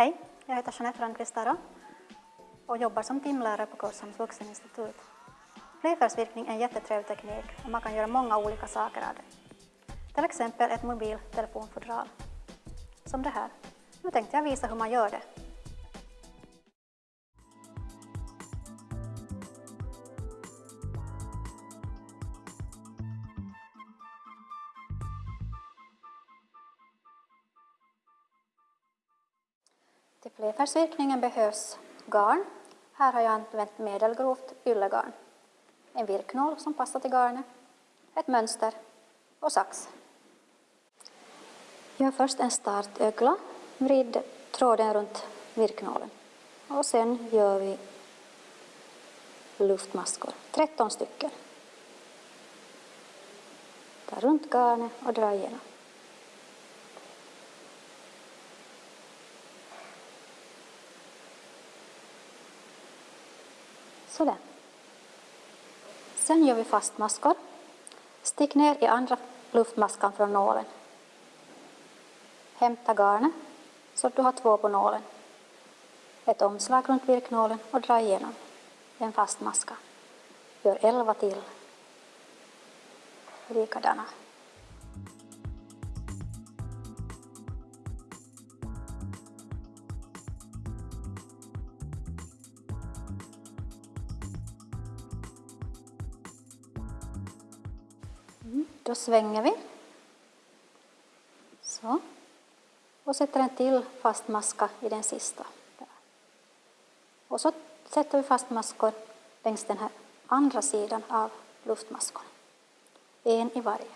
Hej, jag heter Jeanette Rönnqvist och jobbar som timlärare på Kurshamns vuxeninstitut. Flerfärgsvirkning är en jättetrevlig teknik och man kan göra många olika saker av det. Till exempel ett mobiltelefonfodral. Som det här. Nu tänkte jag visa hur man gör det. Till flerfärgsvirkningen behövs garn. Här har jag använt medelgrovt yllegarn. En virknål som passar till garnet, ett mönster och sax. Gör först en startögla. Vrid tråden runt virknålen. Och sen gör vi luftmaskor, 13 stycken. Ta runt garnet och dra igenom. Sådär. Sen gör vi fastmaskor. Stick ner i andra luftmaskan från nålen. Hämta garnet så att du har två på nålen. Ett omslag runt virknålen och dra igenom en fast maska. Gör elva till. Likadana. Då svänger vi. Så. Och sätter en till fast maska i den sista. Och så sätter vi fast maskor längs den här andra sidan av luftmaskorna. En i varje.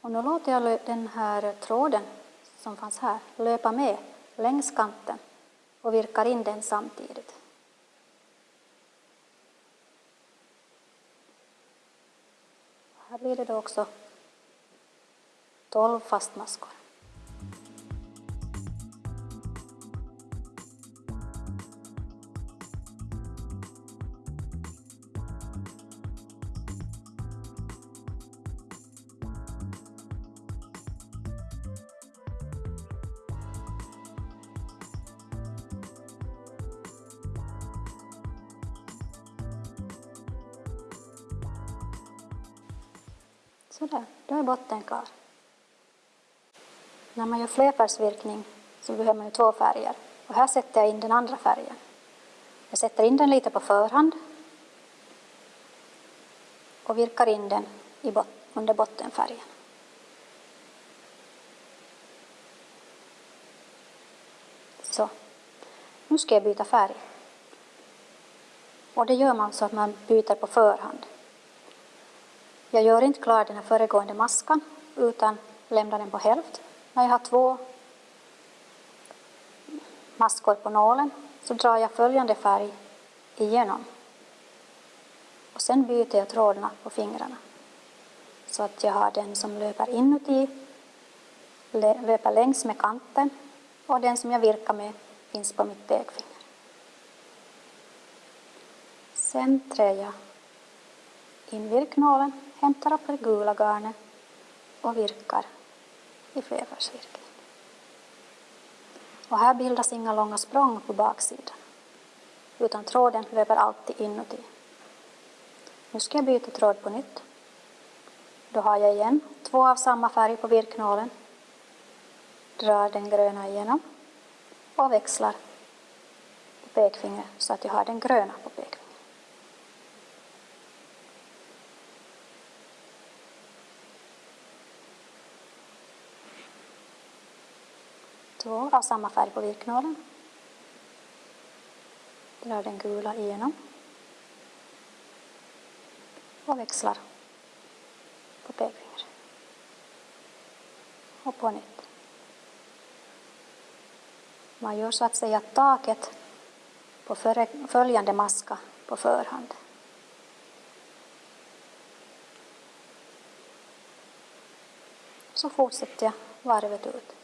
Och nu låter jag den här tråden som fanns här löpa med längs kanten och virkar in den samtidigt. Här blir det då också 12 fastmaskor. Sådär, då är botten klar. När man gör flerfärgsvirkning så behöver man ju två färger. Och här sätter jag in den andra färgen. Jag sätter in den lite på förhand och virkar in den i bot under bottenfärgen. Så, nu ska jag byta färg. Och det gör man så att man byter på förhand. Jag gör inte klar den här föregående maskan utan lämnar den på hälft. När jag har två maskor på nålen så drar jag följande färg igenom. Och sen byter jag trådarna på fingrarna. Så att jag har den som löper inuti, löper längs med kanten och den som jag virkar med finns på mitt pekfinger. Sen trär jag in virknålen hämtar upp det gula garnet och virkar i flerfärgsvirkning. Och här bildas inga långa språng på baksidan, utan tråden löper alltid inuti. Nu ska jag byta tråd på nytt. Då har jag igen två av samma färg på virknålen, drar den gröna igenom och växlar på pekfingret så att jag har den gröna på pekfingret. Två av samma färg på virknålen. Drar den gula igenom. Och växlar på pekfingret. Och på nytt. Man gör så att säga taket på följande maska på förhand. Så fortsätter jag varvet ut.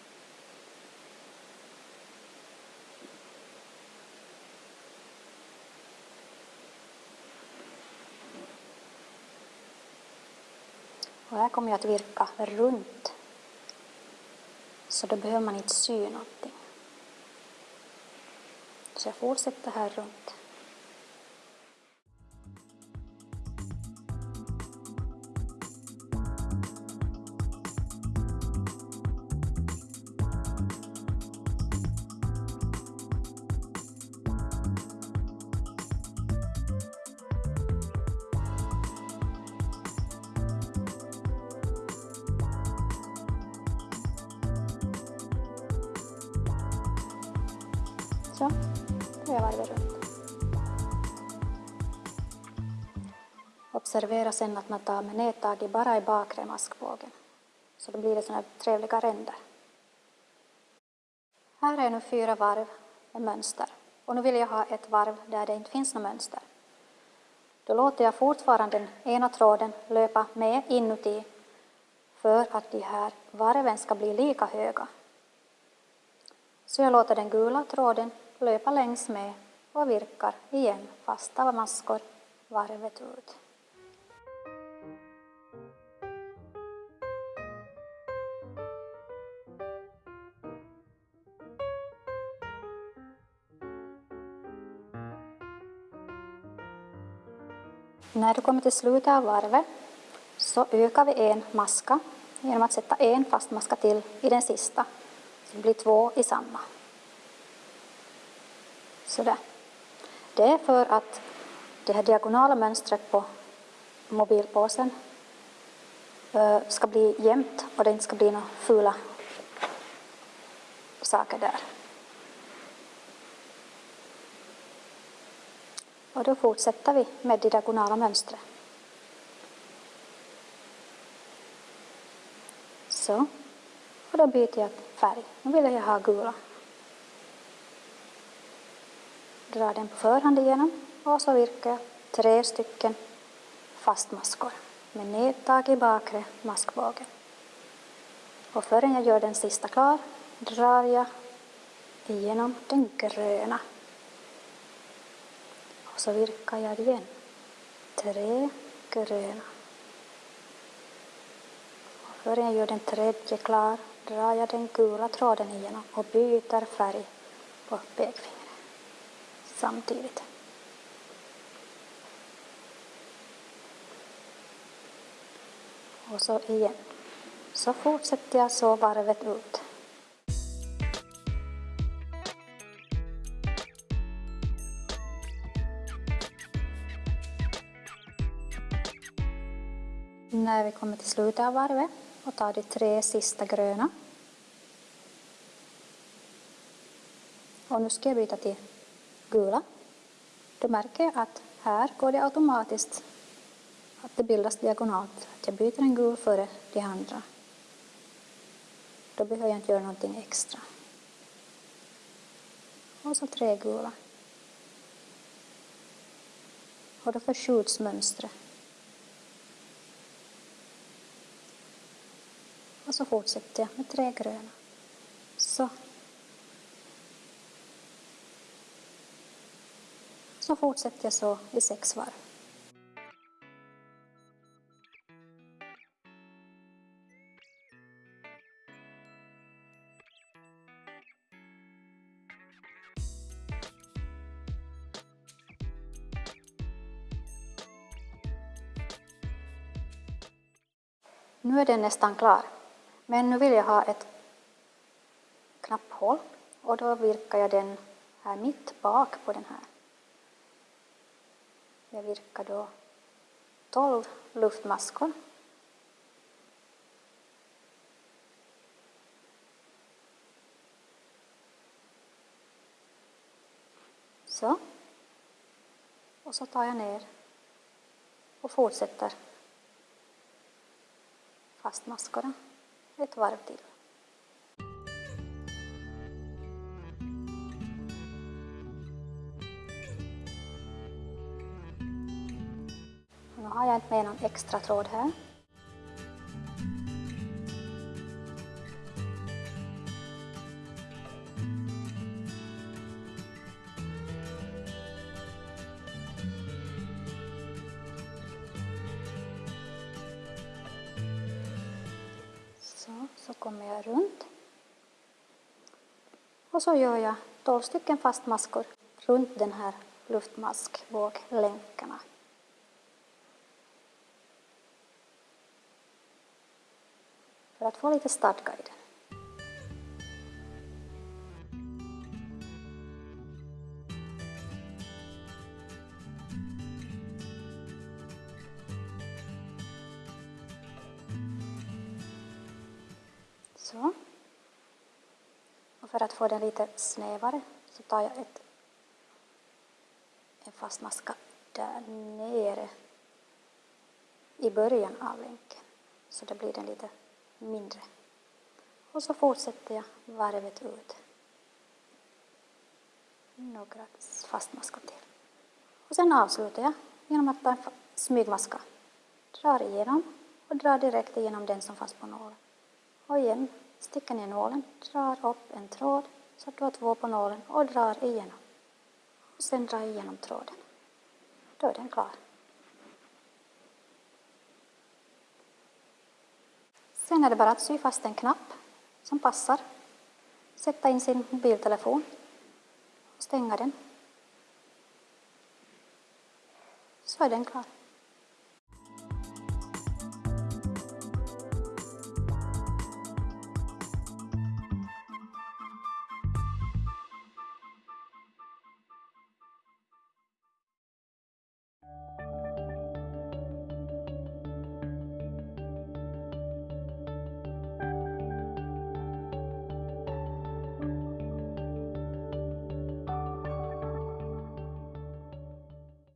Och här kommer jag att virka runt. Så då behöver man inte sy någonting. Så jag fortsätter här runt. Så, då jag varvet runt. Observera sen att man tar med nedtaget bara i bakre maskbågen. Så då blir det sådana här trevliga ränder. Här är nu fyra varv med mönster. Och nu vill jag ha ett varv där det inte finns något mönster. Då låter jag fortfarande den ena tråden löpa med inuti för att de här varven ska bli lika höga. Så jag låter den gula tråden löpa längs med och virkar igen fasta maskor varvet ut. När du kommer till slutet av varvet så ökar vi en maska genom att sätta en fast maska till i den sista. Så det blir två i samma. Sådär. Det är för att det här diagonala mönstret på mobilpåsen eh, ska bli jämnt och det inte ska bli några fula saker där. Och då fortsätter vi med det diagonala mönstret. Så. Och då byter jag färg. Nu vill jag ha gula. Drar den på förhand igenom och så virkar jag tre stycken fastmaskor med nedtag i bakre maskbågen. Och förrän jag gör den sista klar drar jag igenom den gröna. Och så virkar jag igen. Tre gröna. Och förrän jag gör den tredje klar drar jag den gula tråden igenom och byter färg på pekfingret samtidigt. Och så igen. Så fortsätter jag så varvet ut. När vi kommer till slutet av varvet och tar de tre sista gröna. Och nu ska jag byta till gula. Då märker jag att här går det automatiskt att det bildas diagonalt. Att jag byter en gul före de andra. Då behöver jag inte göra någonting extra. Och så tre gula. Och då förskjuts mönstret. Och så fortsätter jag med tre gröna. Så. Så fortsätter jag så i sex varv. Nu är den nästan klar. Men nu vill jag ha ett knapphål och då virkar jag den här mitt bak på den här. Jag virkar då 12 luftmaskor. Så. Och så tar jag ner och fortsätter fast maskorna ett varv till. Har jag inte med någon extra tråd här. Så, så kommer jag runt. Och så gör jag 12 stycken fastmaskor runt den här luftmaskvåglänkarna. För att få lite stadga i den. Så. Och för att få den lite snävare så tar jag ett, en fast maska där nere i början av länken. Så då blir den lite mindre. Och så fortsätter jag varvet ut. Några fastmaskor till. Och sen avslutar jag genom att ta en smygmaska. Drar igenom och drar direkt igenom den som fanns på nålen. Och igen, sticker ner nålen, drar upp en tråd så att du har två på nålen och drar igenom. Och sen drar igenom tråden. Då är den klar. Sen är det bara att sy fast en knapp som passar. Sätta in sin mobiltelefon och stänga den. Så är den klar.